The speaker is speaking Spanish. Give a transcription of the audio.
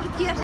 cualquier